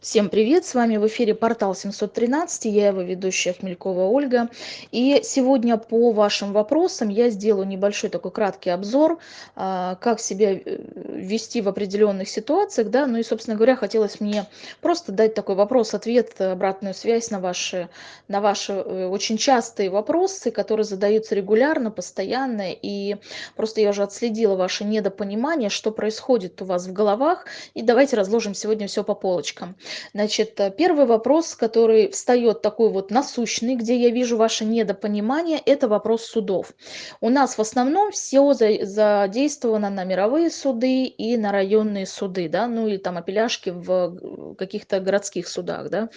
Всем привет! С вами в эфире портал 713, я его ведущая Хмелькова Ольга. И сегодня по вашим вопросам я сделаю небольшой такой краткий обзор, а, как себя э, вести в определенных ситуациях. Да? Ну и, собственно говоря, хотелось мне просто дать такой вопрос-ответ, обратную связь на ваши, на ваши э, очень частые вопросы, которые задаются регулярно, постоянно. И просто я уже отследила ваше недопонимание, что происходит у вас в головах. И давайте разложим сегодня все по полочкам. Значит, э, первый вопрос, который встает такой вот насущный, где я вижу ваше недопонимание, это вопрос судов. У нас в основном все задействовано на мировые суды и на районные суды, да, ну или там апелляшки в каких-то городских судах, да.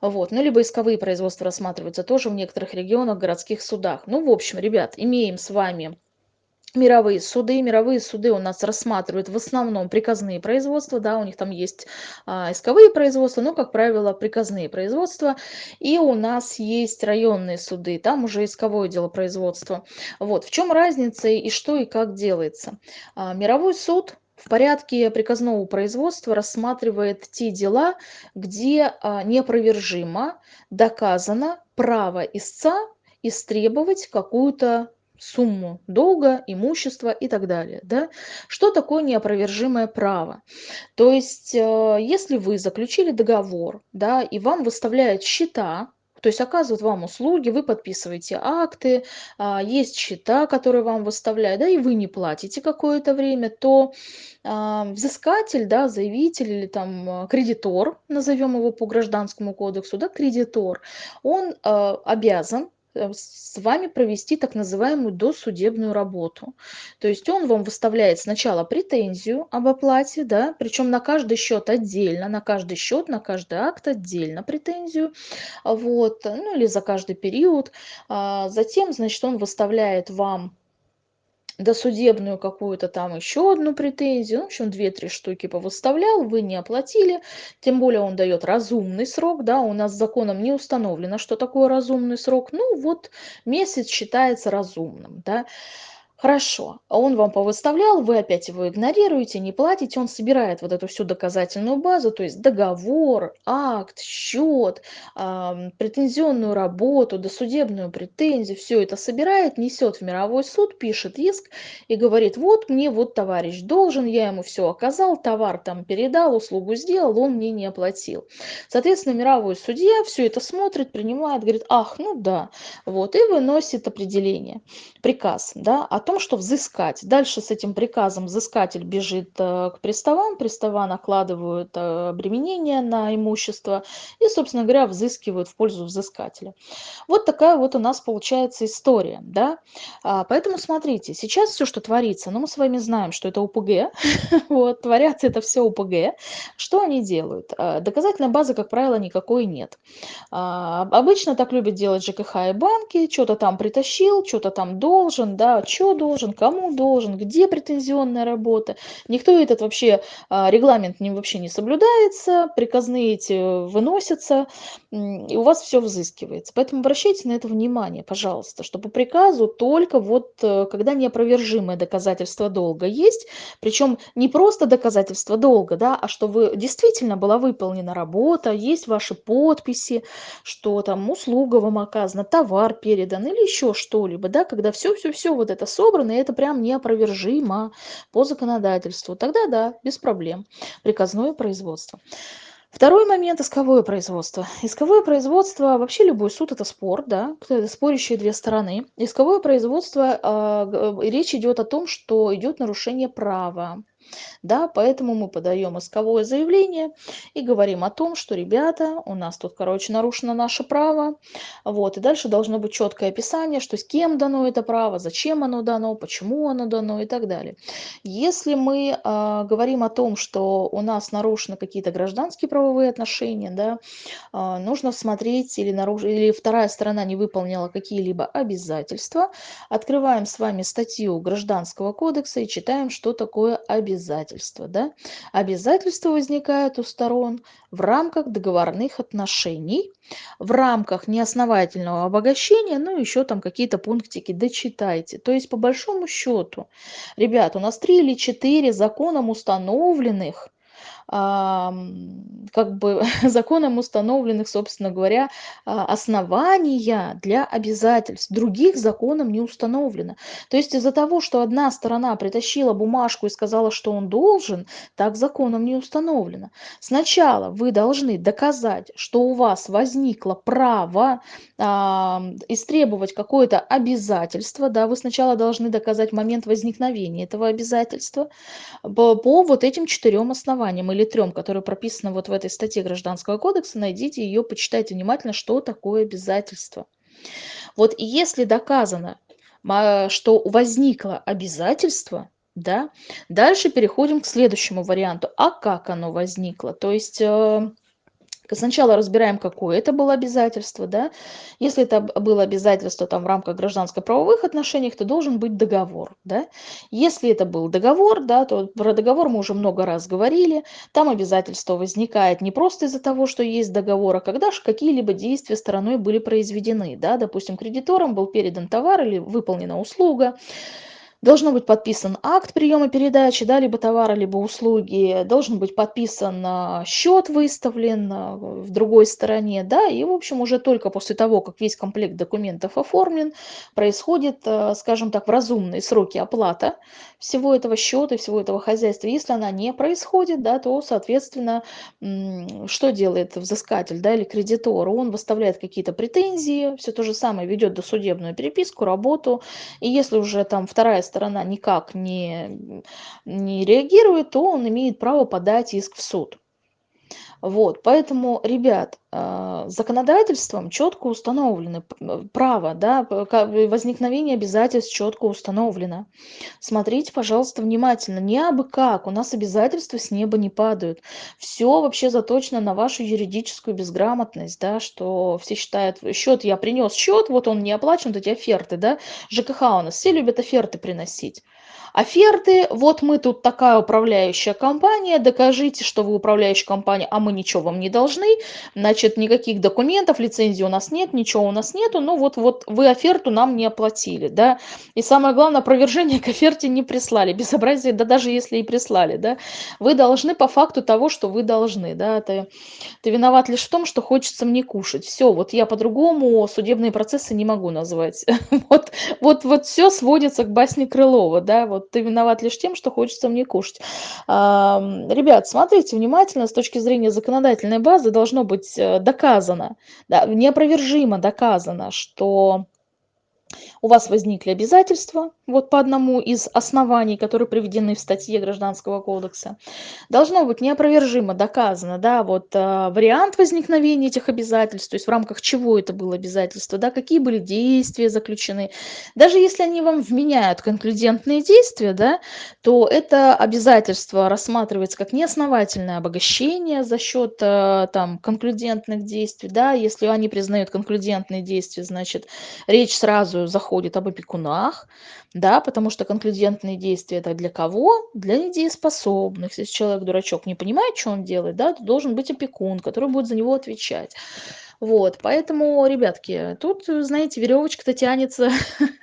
Вот. Ну, либо исковые производства рассматриваются тоже в некоторых регионах, городских судах. Ну, в общем, ребят, имеем с вами мировые суды. Мировые суды у нас рассматривают в основном приказные производства, да, у них там есть а, исковые производства, но, как правило, приказные производства. И у нас есть районные суды, там уже исковое дело производства. Вот, в чем разница и что и как делается. А, мировой суд в порядке приказного производства рассматривает те дела, где а, неопровержимо доказано право истца истребовать какую-то сумму долга, имущества и так далее. Да? Что такое неопровержимое право? То есть, э, если вы заключили договор, да, и вам выставляют счета, то есть оказывают вам услуги, вы подписываете акты, а, есть счета, которые вам выставляют, да, и вы не платите какое-то время, то а, взыскатель, да, заявитель или там кредитор, назовем его по гражданскому кодексу, да, кредитор, он обязан Э, с вами провести так называемую досудебную работу. То есть он вам выставляет сначала претензию об оплате, да, причем на каждый счет отдельно, на каждый счет, на каждый акт отдельно претензию, вот, ну или за каждый период. А затем, значит, он выставляет вам досудебную какую-то там еще одну претензию, ну, в общем, две-три штуки повыставлял, вы не оплатили, тем более он дает разумный срок, да, у нас законом не установлено, что такое разумный срок, ну, вот месяц считается разумным, да, Хорошо, а он вам повыставлял, вы опять его игнорируете, не платите, он собирает вот эту всю доказательную базу, то есть договор, акт, счет, э, претензионную работу, досудебную претензию, все это собирает, несет в мировой суд, пишет иск и говорит, вот мне вот товарищ должен, я ему все оказал, товар там передал, услугу сделал, он мне не оплатил. Соответственно, мировой судья все это смотрит, принимает, говорит, ах, ну да, вот, и выносит определение, приказ, да, о том, что взыскать. Дальше с этим приказом взыскатель бежит э, к приставам, пристава накладывают э, обременение на имущество и, собственно говоря, взыскивают в пользу взыскателя. Вот такая вот у нас получается история. Да? А, поэтому смотрите, сейчас все, что творится, ну мы с вами знаем, что это УПГ, вот, творятся это все УПГ. Что они делают? А, доказательной базы, как правило, никакой нет. А, обычно так любят делать ЖКХ и банки, что-то там притащил, что-то там должен, да, что должен, кому должен, где претензионная работа. Никто этот вообще а, регламент не, вообще не соблюдается, приказные эти выносятся, и у вас все взыскивается. Поэтому обращайте на это внимание, пожалуйста, что по приказу только вот э, когда неопровержимое доказательство долга есть, причем не просто доказательство долга, да, а что вы действительно была выполнена работа, есть ваши подписи, что там услуга вам оказана, товар передан или еще что-либо, да, когда все-все-все вот это собрано, собрано, и это прям неопровержимо по законодательству. Тогда да, без проблем. Приказное производство. Второй момент – исковое производство. Исковое производство, вообще любой суд – это спор, да, спорящие две стороны. Исковое производство, э, речь идет о том, что идет нарушение права. Да, поэтому мы подаем исковое заявление и говорим о том, что, ребята, у нас тут, короче, нарушено наше право. Вот, и дальше должно быть четкое описание, что с кем дано это право, зачем оно дано, почему оно дано и так далее. Если мы э, говорим о том, что у нас нарушены какие-то гражданские правовые отношения, да, э, нужно смотреть или, наруш... или вторая сторона не выполнила какие-либо обязательства, открываем с вами статью Гражданского кодекса и читаем, что такое обязательство обязательства. Да? Обязательства возникают у сторон в рамках договорных отношений, в рамках неосновательного обогащения, ну еще там какие-то пунктики дочитайте. То есть по большому счету, ребят, у нас три или четыре законом установленных как бы законом установленных, собственно говоря, а, основания для обязательств. Других законом не установлено. То есть из-за того, что одна сторона притащила бумажку и сказала, что он должен, так законом не установлено. Сначала вы должны доказать, что у вас возникло право э, истребовать какое-то обязательство. Да, вы сначала должны доказать момент возникновения этого обязательства по, по вот этим четырем основаниям или трем, которые прописаны вот в этой статье Гражданского кодекса. Найдите ее, почитайте внимательно, что такое обязательство. Вот если доказано, что возникло обязательство, да, дальше переходим к следующему варианту. А как оно возникло? То есть э, Сначала разбираем, какое это было обязательство. Да? Если это было обязательство там, в рамках гражданско-правовых отношений, то должен быть договор. Да? Если это был договор, да, то про договор мы уже много раз говорили. Там обязательство возникает не просто из-за того, что есть договор, а когда же какие-либо действия стороной были произведены. Да? Допустим, кредитором был передан товар или выполнена услуга Должно быть подписан акт приема передачи, да, либо товара, либо услуги. Должен быть подписан а, счет выставлен а, в другой стороне, да, и, в общем, уже только после того, как весь комплект документов оформлен, происходит, а, скажем так, в разумные сроки оплата всего этого счета, всего этого хозяйства. Если она не происходит, да, то, соответственно, что делает взыскатель, да, или кредитор? Он выставляет какие-то претензии, все то же самое, ведет досудебную переписку, работу, и если уже там вторая сторона никак не, не реагирует, то он имеет право подать иск в суд. Вот, поэтому, ребят, а, законодательством четко установлены право, да, возникновение обязательств четко установлено. Смотрите, пожалуйста, внимательно. Не абы как, у нас обязательства с неба не падают. Все вообще заточено на вашу юридическую безграмотность, да, что все считают, счет я принес счет, вот он не оплачен, вот эти оферты, да, ЖКХ у нас все любят оферты приносить оферты. Вот мы тут такая управляющая компания, докажите, что вы управляющая компания, а мы ничего вам не должны. Значит, никаких документов, лицензии у нас нет, ничего у нас нету. Ну вот, вот вы оферту нам не оплатили, да. И самое главное, опровержение к оферте не прислали. Безобразие, да даже если и прислали, да. Вы должны по факту того, что вы должны, да. Ты, ты виноват лишь в том, что хочется мне кушать. Все, вот я по-другому судебные процессы не могу назвать. Вот, вот, вот все сводится к басне Крылова, да, вот вот ты виноват лишь тем, что хочется мне кушать. Ребят, смотрите внимательно, с точки зрения законодательной базы должно быть э, доказано, да, неопровержимо доказано, что у вас возникли обязательства, вот по одному из оснований, которые приведены в статье Гражданского кодекса, должно быть неопровержимо доказано, да, вот э, вариант возникновения этих обязательств, то есть в рамках чего это было обязательство, да, какие были действия заключены. Даже если они вам вменяют конклюдентные действия, да, то это обязательство рассматривается как неосновательное обогащение за счет э, там конклюдентных действий, да, если они признают конклюдентные действия, значит, речь сразу заходит об опекунах, да, потому что конклюдентные действия это для кого? Для недееспособных. Если человек дурачок не понимает, что он делает, да, то должен быть опекун, который будет за него отвечать. Вот, поэтому, ребятки, тут, знаете, веревочка-то тянется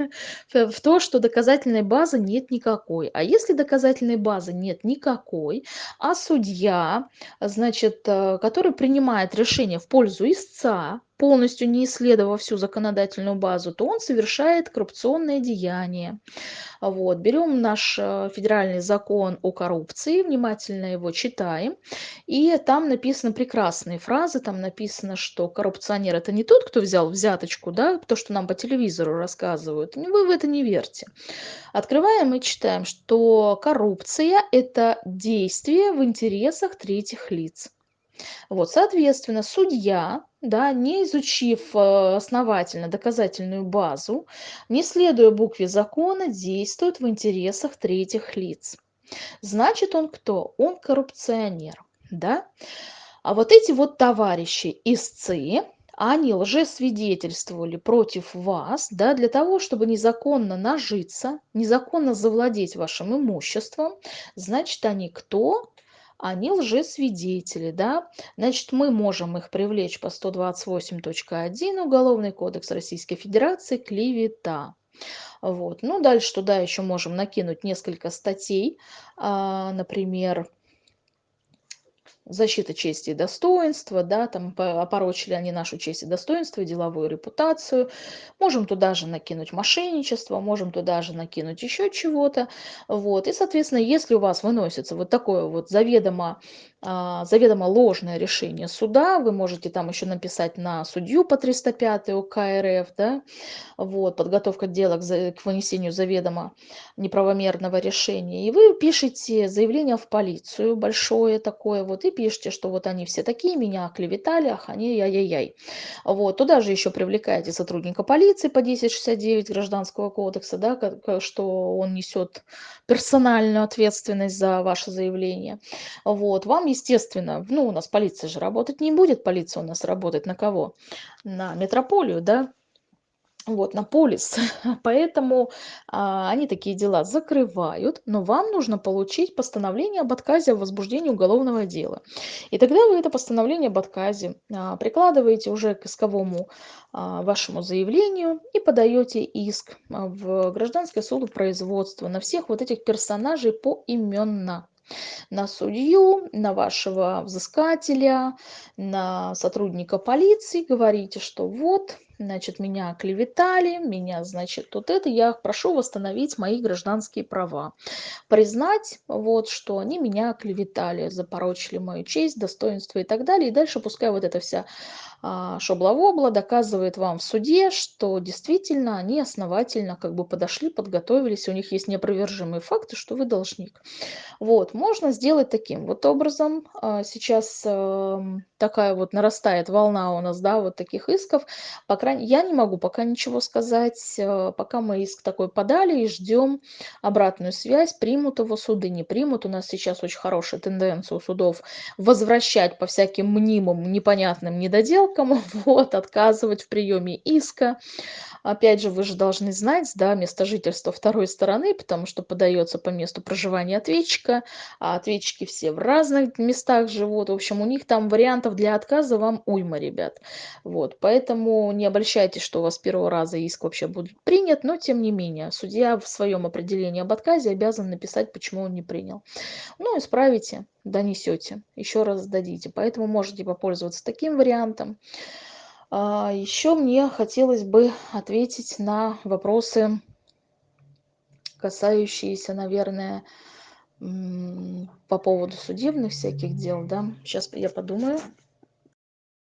в то, что доказательной базы нет никакой. А если доказательной базы нет никакой, а судья, значит, э, который принимает решение в пользу истца, полностью не исследовав всю законодательную базу, то он совершает коррупционное деяние. Вот. Берем наш э, федеральный закон о коррупции, внимательно его читаем, и там написаны прекрасные фразы, там написано, что коррупционер это не тот, кто взял взяточку, да, то, что нам по телевизору рассказывают, вы в это не верьте. Открываем и читаем, что коррупция это действие в интересах третьих лиц. Вот, соответственно, судья, да, не изучив э, основательно доказательную базу, не следуя букве закона, действует в интересах третьих лиц. Значит, он кто? Он коррупционер, да? А вот эти вот товарищи истцы, они лжесвидетельствовали против вас, да, для того, чтобы незаконно нажиться, незаконно завладеть вашим имуществом, значит, они кто? Они лжесвидетели, да, значит, мы можем их привлечь по 128.1 Уголовный кодекс Российской Федерации клевета. Вот. Ну, дальше туда еще можем накинуть несколько статей, а, например, защита чести и достоинства, да, там опорочили они нашу честь и достоинство, деловую репутацию. Можем туда же накинуть мошенничество, можем туда же накинуть еще чего-то. Вот. И, соответственно, если у вас выносится вот такое вот заведомо а, заведомо ложное решение суда, вы можете там еще написать на судью по 305 УК РФ, да, вот, подготовка дела к, к вынесению заведомо неправомерного решения, и вы пишете заявление в полицию, большое такое, вот, и пишете, что вот они все такие, меня оклеветали, ах, они яй-яй-яй. Вот, туда же еще привлекаете сотрудника полиции по 1069 Гражданского кодекса, да, что он несет персональную ответственность за ваше заявление. Вот, вам, естественно, ну, у нас полиция же работать не будет, полиция у нас работает на кого? На метрополию, да, вот, на полис. Поэтому а, они такие дела закрывают, но вам нужно получить постановление об отказе в возбуждении уголовного дела. И тогда вы это постановление об отказе а, прикладываете уже к исковому а, вашему заявлению и подаете иск а, в гражданское судопроизводство на всех вот этих персонажей поименно на судью, на вашего взыскателя, на сотрудника полиции, говорите, что вот, значит, меня оклеветали, меня, значит, тут это, я прошу восстановить мои гражданские права. Признать, вот, что они меня оклеветали, запорочили мою честь, достоинство и так далее. И дальше пускай вот эта вся шобла-вобла доказывает вам в суде, что действительно они основательно как бы подошли, подготовились, у них есть неопровержимые факты, что вы должник. Вот, можно сделать таким вот образом. А, сейчас эм, такая вот нарастает волна у нас, да, вот таких исков. По крайней я не могу пока ничего сказать, э, пока мы иск такой подали и ждем обратную связь, примут его суды, не примут. У нас сейчас очень хорошая тенденция у судов возвращать по всяким мнимым, непонятным недоделкам, вот, отказывать в приеме иска. Опять же, вы же должны знать, да, место жительства второй стороны, потому что подается по месту проживания ответчика, а ответчики все в разных местах живут. В общем, у них там вариантов для отказа вам уйма, ребят. Вот, поэтому не обольщайтесь, что у вас первого раза иск вообще будет принят, но тем не менее, судья в своем определении об отказе обязан написать, почему он не принял. Ну, исправите, донесете, еще раз сдадите. Поэтому можете попользоваться таким вариантом. А, еще мне хотелось бы ответить на вопросы, касающиеся, наверное, по поводу судебных всяких дел, да. Сейчас я подумаю.